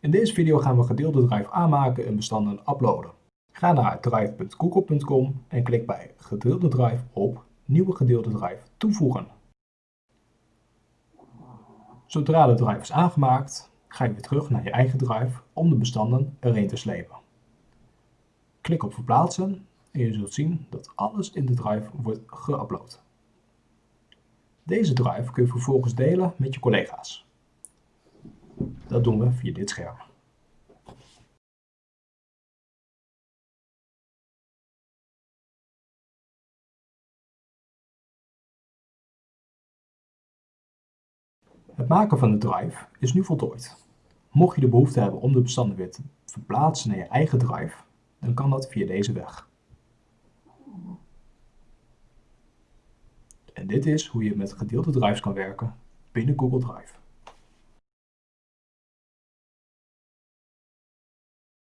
In deze video gaan we gedeelde drive aanmaken en bestanden uploaden. Ga naar drive.google.com en klik bij gedeelde drive op nieuwe gedeelde drive toevoegen. Zodra de drive is aangemaakt, ga je weer terug naar je eigen drive om de bestanden erin te slepen. Klik op verplaatsen en je zult zien dat alles in de drive wordt geüpload. Deze drive kun je vervolgens delen met je collega's. Dat doen we via dit scherm. Het maken van de drive is nu voltooid. Mocht je de behoefte hebben om de bestanden weer te verplaatsen naar je eigen drive, dan kan dat via deze weg. En dit is hoe je met gedeelde drives kan werken binnen Google Drive.